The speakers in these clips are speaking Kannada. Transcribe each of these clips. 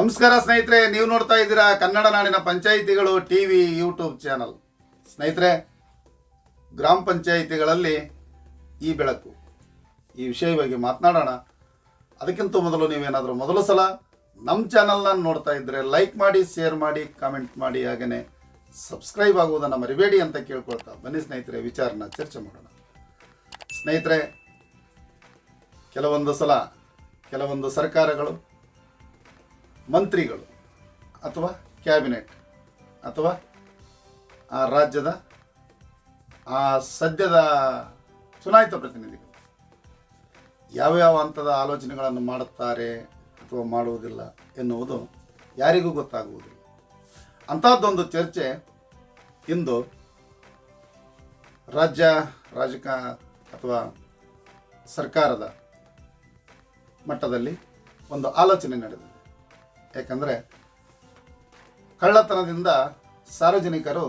ನಮಸ್ಕಾರ ಸ್ನೇಹಿತರೆ, ನೀವು ನೋಡ್ತಾ ಇದ್ದೀರಾ ಕನ್ನಡ ನಾಡಿನ ಪಂಚಾಯಿತಿಗಳು ಟಿ ವಿ ಯೂಟ್ಯೂಬ್ ಚಾನಲ್. ಸ್ನೇಹಿತರೆ, ಗ್ರಾಮ ಪಂಚಾಯಿತಿಗಳಲ್ಲಿ ಈ ಬೆಳಕು, ಈ ವಿಷಯವಾಗಿ ಮಾತನಾಡೋಣ. ಅದಕ್ಕಿಂತ ಮೊದಲು ನೀವೇನಾದರೂ ಮೊದಲ ಸಲ ನಮ್ಮ ಚಾನಲ್ನ ನೋಡ್ತಾ ಇದ್ದರೆ ಲೈಕ್ ಮಾಡಿ, ಶೇರ್ ಮಾಡಿ, ಕಾಮೆಂಟ್ ಮಾಡಿ ಹಾಗೇ ಸಬ್ಸ್ಕ್ರೈಬ್ ಆಗುವುದನ್ನು ಮರಿಬೇಡಿ ಅಂತ ಕೇಳ್ಕೊಳ್ತಾ ಬನ್ನಿ ಸ್ನೇಹಿತರೆ, ವಿಚಾರನ ಚರ್ಚೆ ಮಾಡೋಣ. ಸ್ನೇಹಿತರೆ, ಕೆಲವೊಂದು ಸಲ ಕೆಲವೊಂದು ಸರ್ಕಾರಗಳು ಮಂತ್ರಿಗಳು ಅಥವಾ ಕ್ಯಾಬಿನೆಟ್ ಅಥವಾ ಆ ರಾಜ್ಯದ, ಆ ಸದ್ಯದ ಚುನಾಯಿತ ಪ್ರತಿನಿಧಿಗಳು ಯಾವ್ಯಾವ ಹಂತದ ಆಲೋಚನೆಗಳನ್ನು ಮಾಡುತ್ತಾರೆ ಅಥವಾ ಮಾಡುವುದಿಲ್ಲ ಎನ್ನುವುದು ಯಾರಿಗೂ ಗೊತ್ತಾಗುವುದಿಲ್ಲ. ಅಂಥದ್ದೊಂದು ಚರ್ಚೆ ಇಂದು ರಾಜ್ಯ, ರಾಜಕ ಅಥವಾ ಸರ್ಕಾರದ ಮಟ್ಟದಲ್ಲಿ ಒಂದು ಆಲೋಚನೆ ನಡೆದಿದೆ. ಯಾಕಂದರೆ ಕಳ್ಳತನದಿಂದ ಸಾರ್ವಜನಿಕರು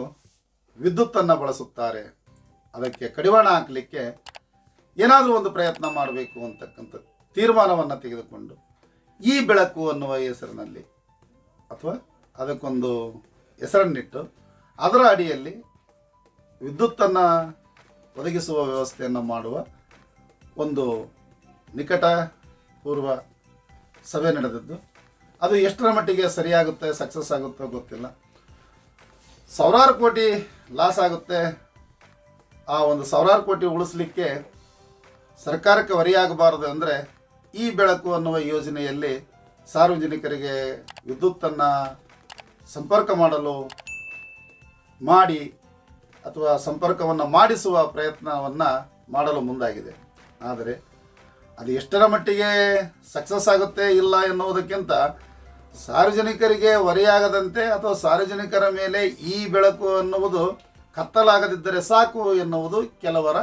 ವಿದ್ಯುತ್ತನ್ನು ಬಳಸುತ್ತಾರೆ. ಅದಕ್ಕೆ ಕಡಿವಾಣ ಹಾಕಲಿಕ್ಕೆ ಏನಾದರೂ ಒಂದು ಪ್ರಯತ್ನ ಮಾಡಬೇಕು ಅಂತಕ್ಕಂಥ ತೀರ್ಮಾನವನ್ನು ತೆಗೆದುಕೊಂಡು ಈ ಬೆಳಕು ಅನ್ನುವ ಹೆಸರಿನಲ್ಲಿ ಅಥವಾ ಅದಕ್ಕೊಂದು ಹೆಸರನ್ನಿಟ್ಟು ಅದರ ಅಡಿಯಲ್ಲಿ ವಿದ್ಯುತ್ತನ್ನು ಒದಗಿಸುವ ವ್ಯವಸ್ಥೆಯನ್ನು ಮಾಡುವ ಒಂದು ನಿಕಟ ಪೂರ್ವ ಸಭೆ ನಡೆದದ್ದು. ಅದು ಎಷ್ಟರ ಮಟ್ಟಿಗೆ ಸರಿಯಾಗುತ್ತೆ ಸಕ್ಸಸ್ ಆಗುತ್ತೋ ಗೊತ್ತಿಲ್ಲ. ಸಾವಿರಾರು ಕೋಟಿ ಲಾಸ್ ಆಗುತ್ತೆ. ಆ ಒಂದು ಸಾವಿರಾರು ಕೋಟಿ ಉಳಿಸ್ಲಿಕ್ಕೆ ಸರ್ಕಾರಕ್ಕೆ ಹೊರೆಯಾಗಬಾರದು ಅಂದರೆ ಈ ಬೆಳಕು ಅನ್ನುವ ಯೋಜನೆಯಲ್ಲಿ ಸಾರ್ವಜನಿಕರಿಗೆ ವಿದ್ಯುತ್ತನ್ನು ಸಂಪರ್ಕ ಮಾಡಲು ಮಾಡಿ ಅಥವಾ ಸಂಪರ್ಕವನ್ನು ಮಾಡಿಸುವ ಪ್ರಯತ್ನವನ್ನು ಮಾಡಲು ಮುಂದಾಗಿದೆ. ಆದರೆ ಅದು ಎಷ್ಟರ ಮಟ್ಟಿಗೆ ಸಕ್ಸಸ್ ಆಗುತ್ತೆ ಇಲ್ಲ ಎನ್ನುವುದಕ್ಕಿಂತ ಸಾರ್ವಜನಿಕರಿಗೆ ಹೊರೆಯಾಗದಂತೆ ಅಥವಾ ಸಾರ್ವಜನಿಕರ ಮೇಲೆ ಈ ಬೆಳಕು ಅನ್ನುವುದು ಕತ್ತಲಾಗದಿದ್ದರೆ ಸಾಕು ಎನ್ನುವುದು ಕೆಲವರ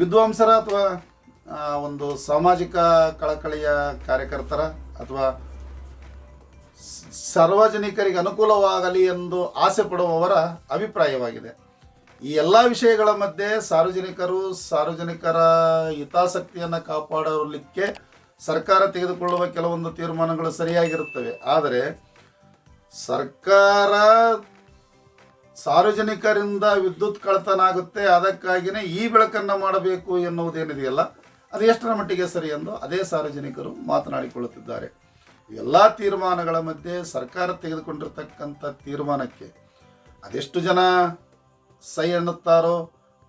ವಿದ್ವಾಂಸರ ಅಥವಾ ಒಂದು ಸಾಮಾಜಿಕ ಕಳಕಳಿಯ ಕಾರ್ಯಕರ್ತರ ಅಥವಾ ಸಾರ್ವಜನಿಕರಿಗೆ ಅನುಕೂಲವಾಗಲಿ ಎಂದು ಆಸೆ ಪಡುವವರ ಅಭಿಪ್ರಾಯವಾಗಿದೆ. ಈ ಎಲ್ಲ ವಿಷಯಗಳ ಮಧ್ಯೆ ಸಾರ್ವಜನಿಕರು ಸಾರ್ವಜನಿಕರ ಹಿತಾಸಕ್ತಿಯನ್ನು ಕಾಪಾಡಲಿಕ್ಕೆ ಸರ್ಕಾರ ತೆಗೆದುಕೊಳ್ಳುವ ಕೆಲವೊಂದು ತೀರ್ಮಾನಗಳು ಸರಿಯಾಗಿರುತ್ತವೆ. ಆದರೆ ಸರ್ಕಾರ ಸಾರ್ವಜನಿಕರಿಂದ ವಿದ್ಯುತ್ ಕಳತನ ಆಗುತ್ತೆ ಅದಕ್ಕಾಗಿಯೇ ಈ ಬೆಳಕನ್ನು ಮಾಡಬೇಕು ಎನ್ನುವುದೇನಿದೆಯಲ್ಲ, ಅದು ಎಷ್ಟರ ಮಟ್ಟಿಗೆ ಸರಿ ಎಂದು ಅದೇ ಸಾರ್ವಜನಿಕರು ಮಾತನಾಡಿಕೊಳ್ಳುತ್ತಿದ್ದಾರೆ. ಎಲ್ಲ ತೀರ್ಮಾನಗಳ ಮಧ್ಯೆ ಸರ್ಕಾರ ತೆಗೆದುಕೊಂಡಿರ್ತಕ್ಕಂಥ ತೀರ್ಮಾನಕ್ಕೆ ಅದೆಷ್ಟು ಜನ ಸೈ ಎನ್ನುತ್ತಾರೋ,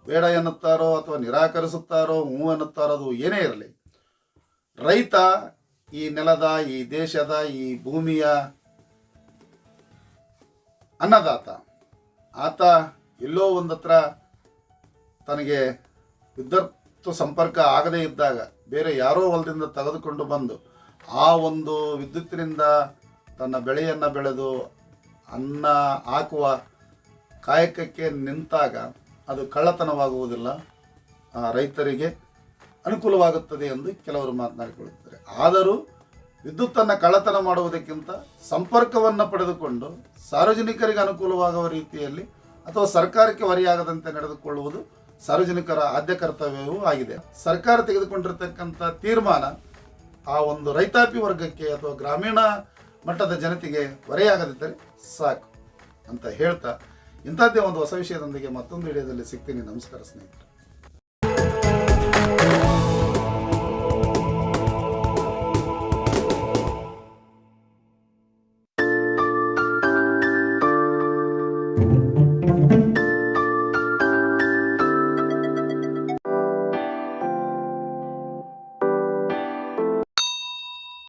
ಬೇಡ ಎನ್ನುತ್ತಾರೋ ಅಥವಾ ನಿರಾಕರಿಸುತ್ತಾರೋ ಮೂ ಎನ್ನುತ್ತಾರೋ ಅದು ಏನೇ ಇರಲಿ ರೈತ, ಈ ನೆಲದ, ಈ ದೇಶದ, ಈ ಭೂಮಿಯ ಅನ್ನದಾತ. ಆತ ಎಲ್ಲೋ ಒಂದತ್ರ ತನಗೆ ವಿದ್ಯುತ್ ಸಂಪರ್ಕ ಆಗದೇ ಇದ್ದಾಗ, ಬೇರೆ ಯಾರೋ ಹೊಲದಿಂದ ತೆಗೆದುಕೊಂಡು ಬಂದು, ಆ ಒಂದು ವಿದ್ಯುತ್ತಿನಿಂದ ತನ್ನ ಬೆಳೆಯನ್ನು ಬೆಳೆದು, ಅನ್ನ ಹಾಕುವ ಕಾಯಕಕ್ಕೆ ನಿಂತಾಗ, ಅದು ಕಳ್ಳತನವಾಗುವುದಿಲ್ಲ ರೈತರಿಗೆ. ಅನುಕೂಲವಾಗುತ್ತದೆ ಎಂದು ಕೆಲವರು ಮಾತನಾಡಿಕೊಳ್ಳುತ್ತಾರೆ. ಆದರೂ ವಿದ್ಯುತ್ತನ್ನು ಕಳ್ಳತನ ಮಾಡುವುದಕ್ಕಿಂತ ಸಂಪರ್ಕವನ್ನು ಪಡೆದುಕೊಂಡು ಸಾರ್ವಜನಿಕರಿಗೆ ಅನುಕೂಲವಾಗುವ ರೀತಿಯಲ್ಲಿ ಅಥವಾ ಸರ್ಕಾರಕ್ಕೆ ಹೊರೆಯಾಗದಂತೆ ನಡೆದುಕೊಳ್ಳುವುದು ಸಾರ್ವಜನಿಕರ ಆದ್ಯ ಕರ್ತವ್ಯವೂ ಆಗಿದೆ. ಸರ್ಕಾರ ತೆಗೆದುಕೊಂಡಿರ್ತಕ್ಕಂಥ ತೀರ್ಮಾನ ಆ ಒಂದು ರೈತಾಪಿ ವರ್ಗಕ್ಕೆ ಅಥವಾ ಗ್ರಾಮೀಣ ಮಟ್ಟದ ಜನತೆಗೆ ಹೊರೆಯಾಗದಿದ್ದರೆ ಸಾಕು ಅಂತ ಹೇಳ್ತಾ ಇಂಥದ್ದೇ ಒಂದು ಹೊಸ ವಿಷಯದೊಂದಿಗೆ ಮತ್ತೊಂದು ವಿಡಿಯೋದಲ್ಲಿ ಸಿಗ್ತೀನಿ. ನಮಸ್ಕಾರ ಸ್ನೇಹಿತರೆ.